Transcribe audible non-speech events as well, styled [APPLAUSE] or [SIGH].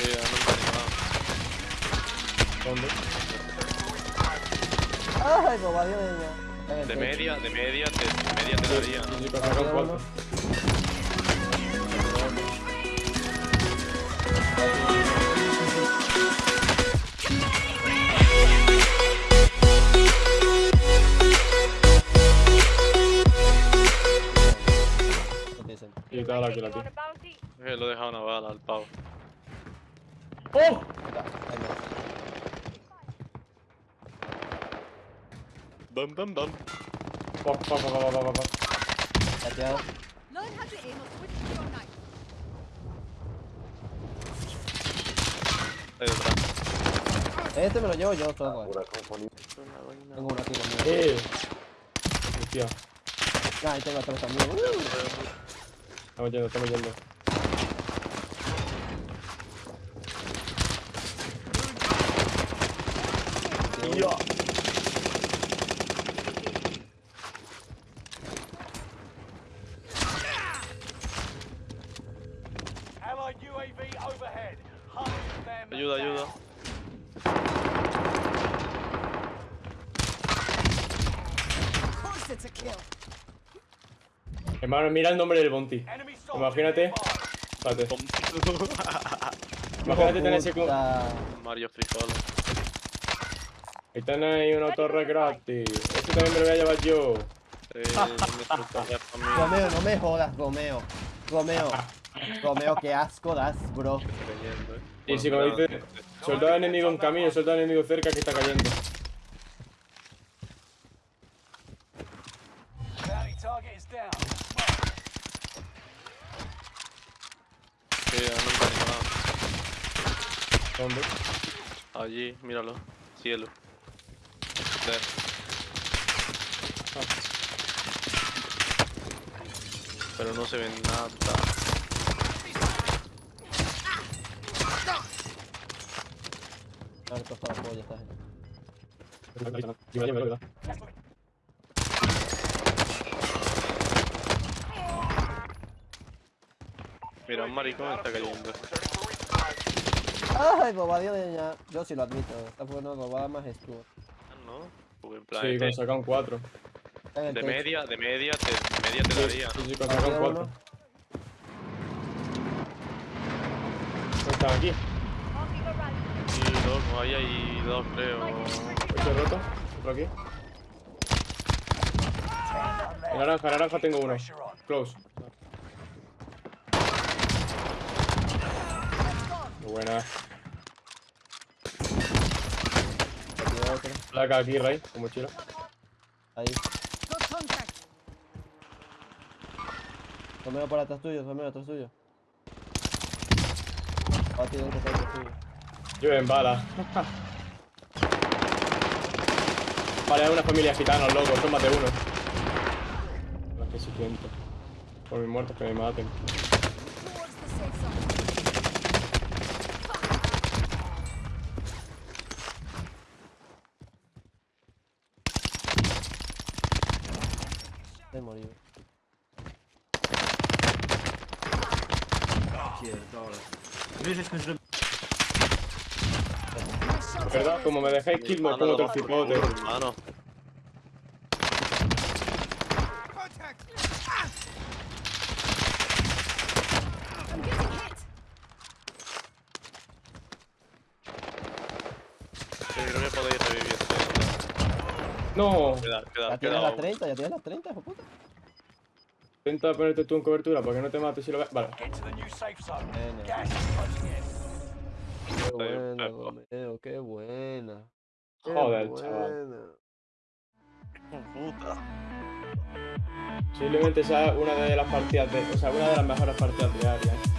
Sí, ¿Dónde? Ay, de media, de media, te, de media te daría. Sí, sí, un cuarto. Y te da la. Eh, lo he dejado una bala al pavo. ôm đâm đâm đâm bọc bọc bọc bọc bọc bọc đặt chưa Este me lo llevo yo todo. Tengo uno aquí conmigo. Eh. Hostia. Nah, ahí tengo tres también. Estamos yendo, estamos yendo. Ayuda, ayuda. Hermano, mira el nombre del Bounty. Imagínate. Espérate. [LAUGHS] Imagínate tener ese. Mario Frijoles. Ahí tenéis una torre gratis. Este también me lo voy a llevar yo. Eh. Gomeo, no me jodas, Gomeo. Gomeo. Gomeo, qué asco das, bro. Eh. Y si como dice, soldado enemigo en camino, soldado enemigo cerca que está cayendo. Sí. Allí, míralo. Cielo. Pero no se ve nada. Mira, un maricón está cayendo. Ay, bobadillo de niña. Yo sí lo admito. Esta fue una bobada majestuosa. ¿No? Porque en plan, Sí, este- con sacar un 4. Está en el de media, de media te, de media te Sí, daría. sí, sí, con Ahí sacar un tiene 4. uno. Están aquí. Y dos, ahí hay dos creo. Este roto. Otro aquí. En naranja, en naranja tengo uno. Close. Buena. Aquí hay otro. Placa aquí, Ray, con mochila. Ahí. Gomeo por atrás tuyo, Gomeo atrás tuyo. Va a tirar que está atrás tuyo. Llueven balas. Vale, hay una familia gitana, loco, de uno. Las que sí siento. Por mis muertos que me maten. He morido. ¿Verdad? Como me dejáis kill, me pongo otro cipote. Hermano. I'm getting hit. Sí, creo que podéis revivir. No. Queda, queda, Ya tienes las uno. 30, ya tienes las 30, hijo puta. Intenta ponerte tú en cobertura para que no te mates si lo ves. Vale. Qué buena. Gomeo, qué buena. Qué Joder, chaval. Puta. Posiblemente sea una de las partidas de. O sea, una de las mejores partidas diarias.